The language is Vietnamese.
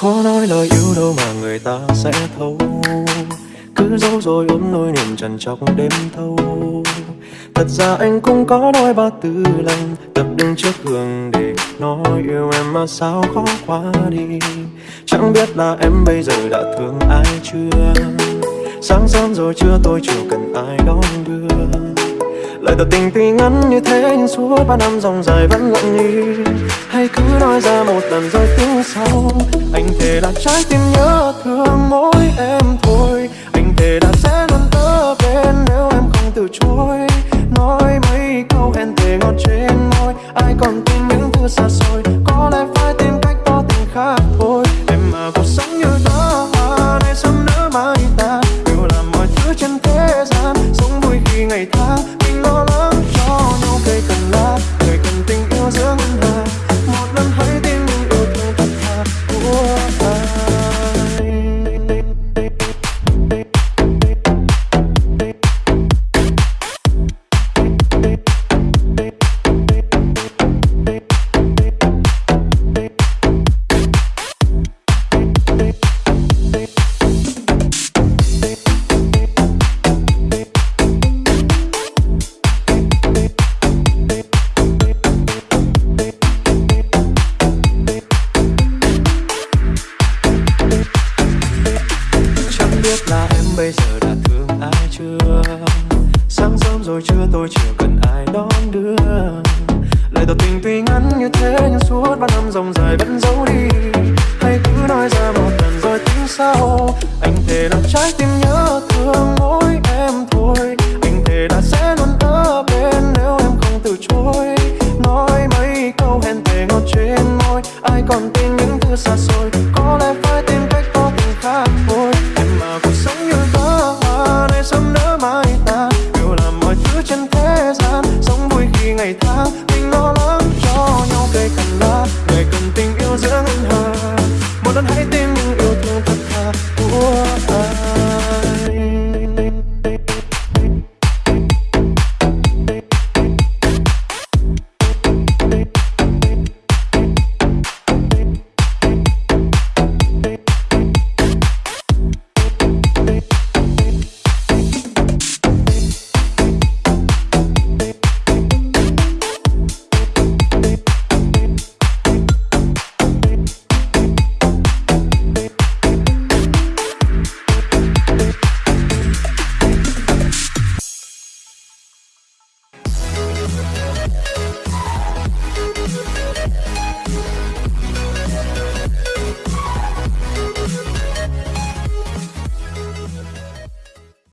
Khó nói lời yêu đâu mà người ta sẽ thấu. Cứ giấu rồi ôm nỗi niềm trần trọc đêm thâu. Thật ra anh cũng có đôi ba tư lần Tập đứng trước gương để nói yêu em mà sao khó quá đi. Chẳng biết là em bây giờ đã thương ai chưa? Sáng sớm rồi chưa tôi chưa cần ai đón đưa. Lời tỏ tình tuy ngắn như thế, nhưng suốt ba năm dòng dài vẫn lặng đi Hay cứ nói ra một lần rồi tiếng sau. Anh thề là trái tim nhớ thương mỗi em thôi. Anh thề là sẽ luôn tớ bên nếu em không từ chối. Nói mấy câu hẹn thề ngọt trên môi, Ai còn khi ngày tháng, Mình lo lắng cho nhau, cây cần lá, Người cần tình yêu dưỡng. Biết là em bây giờ đã thương ai chưa? Sáng sớm rồi chưa tôi chưa cần ai đón đưa? Lời tỏ tình tuy ngắn như thế Nhưng suốt ba năm dòng dài vẫn giấu đi. Hay cứ nói ra một lần rồi tính sau. Anh thề làm trái tim nhớ thương mỗi em thôi. Anh thề là sẽ luôn ở bên nếu em không từ chối. Nói mấy câu hẹn thề ngọt trên môi, Ai còn tin 他。